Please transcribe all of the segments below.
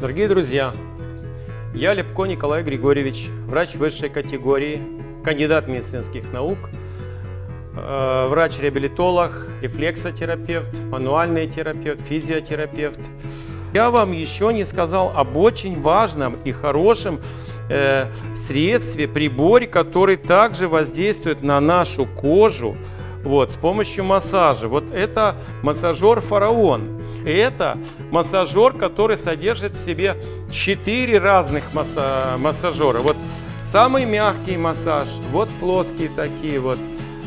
Дорогие друзья, я Лепко Николай Григорьевич, врач высшей категории, кандидат медицинских наук, э, врач-реабилитолог, рефлексотерапевт, мануальный терапевт, физиотерапевт. Я вам еще не сказал об очень важном и хорошем э, средстве, приборе, который также воздействует на нашу кожу, вот, с помощью массажа. Вот это массажер «Фараон». Это массажер, который содержит в себе 4 разных масса массажера. Вот самый мягкий массаж, вот плоские такие вот,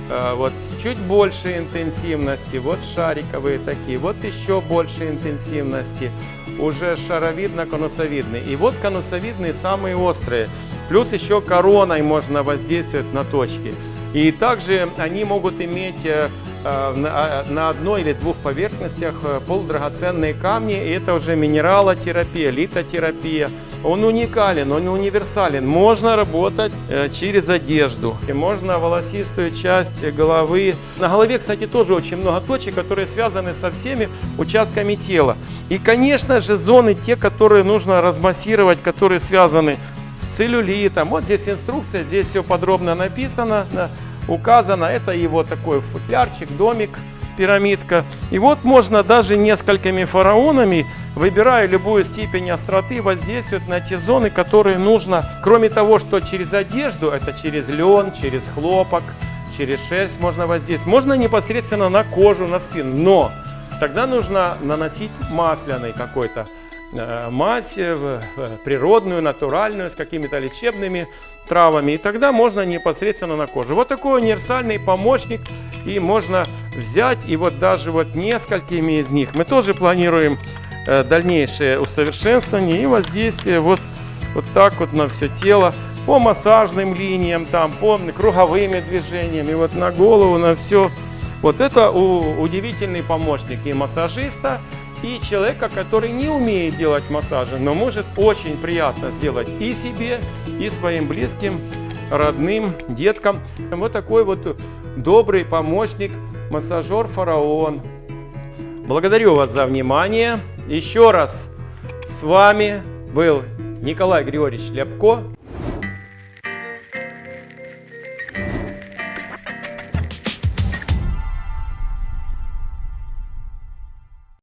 э, вот чуть больше интенсивности, вот шариковые такие, вот еще больше интенсивности, уже шаровидно-конусовидные. И вот конусовидные самые острые. Плюс еще короной можно воздействовать на точки. И также они могут иметь э, э, на одной или двух поверхностях э, полудрагоценные камни. Это уже минералотерапия, литотерапия. Он уникален, он универсален. Можно работать через одежду. И можно волосистую часть головы. На голове, кстати, тоже очень много точек, которые связаны со всеми участками тела. И, конечно же, зоны, те, которые нужно размассировать, которые связаны целлюлитом. Вот здесь инструкция, здесь все подробно написано, указано. Это его такой футлярчик, домик, пирамидка. И вот можно даже несколькими фараонами, выбирая любую степень остроты, воздействовать на те зоны, которые нужно. Кроме того, что через одежду, это через лен, через хлопок, через шерсть можно воздействовать. Можно непосредственно на кожу, на спину. Но тогда нужно наносить масляный какой-то мазь природную, натуральную, с какими-то лечебными травами. И тогда можно непосредственно на кожу. Вот такой универсальный помощник. И можно взять, и вот даже вот несколькими из них мы тоже планируем э, дальнейшее усовершенствование и воздействие вот, вот так вот на все тело. По массажным линиям, там, по круговыми движениями, вот на голову, на все. Вот это удивительный помощник и массажиста, и человека, который не умеет делать массажи, но может очень приятно сделать и себе, и своим близким, родным, деткам. Вот такой вот добрый помощник, массажер «Фараон». Благодарю вас за внимание. Еще раз с вами был Николай Григорьевич Ляпко.